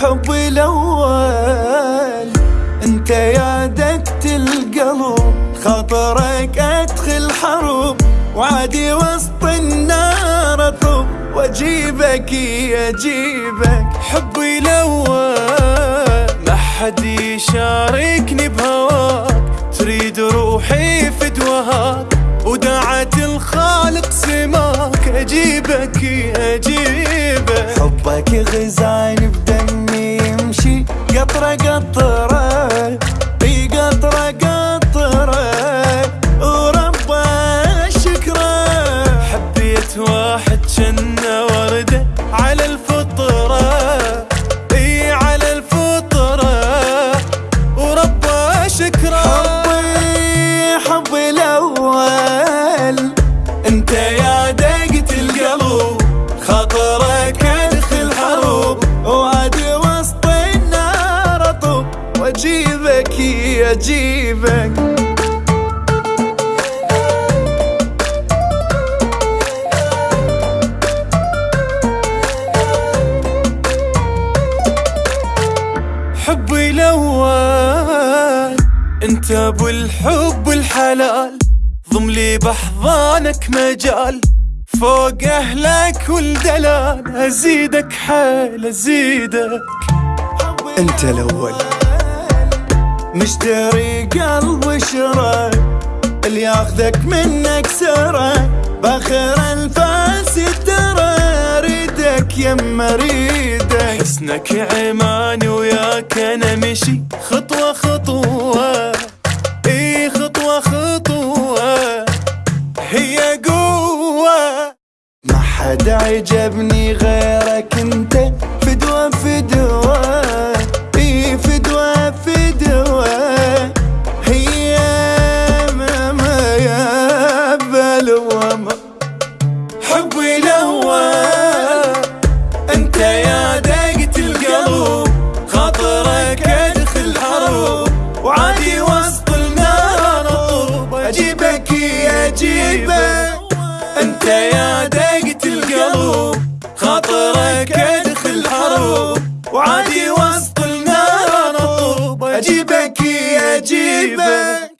حبي الأول أنت يا دقت القلب خاطرك أدخل حروب وعادي وسط النار اطب وأجيبك اجيبك حبي الأول. حد يشاركني بهواك. تريد روحي فدوهاك ودعت الخالق سماك. أجيبك أجيبك. حبك غزاني بدمي يمشي. قطرة قطرة واجيبك أجيبك. حبي الأول أنت أبو الحب الحلال. ضم لي باحضانك مجال. فوق أهلك والدلال أزيدك حيل أزيدك. أنت الأول. مشتري قلب شرى اللي ياخذك منك سرى بآخر الفاس ترى أريدك يما أريدك. حسنك عماني وياك أنا مشي خطوة خطوة. اي خطوة خطوة. هي قوة. ما حد عجبني غيرك أنت. انت يا دقة القلب خاطرك ادخل حروب وعادي وسط النار أطوب. أجيبك أجيبك.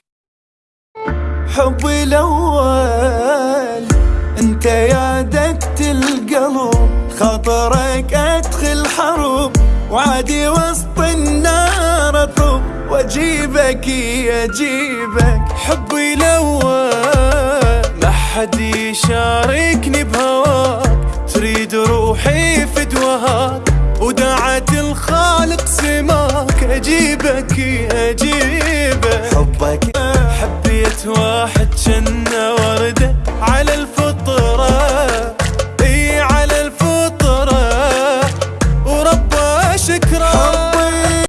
حبي الأول أنت يا دقة القلب خاطرك أدخل حروب وعادي وسط النار اطب وأجيبك أجيبك. حبي الأول ما حد يشاركني بهواك. تريد روحي فدوهاك ودعت الخالق سماك. أجيبك اجيبك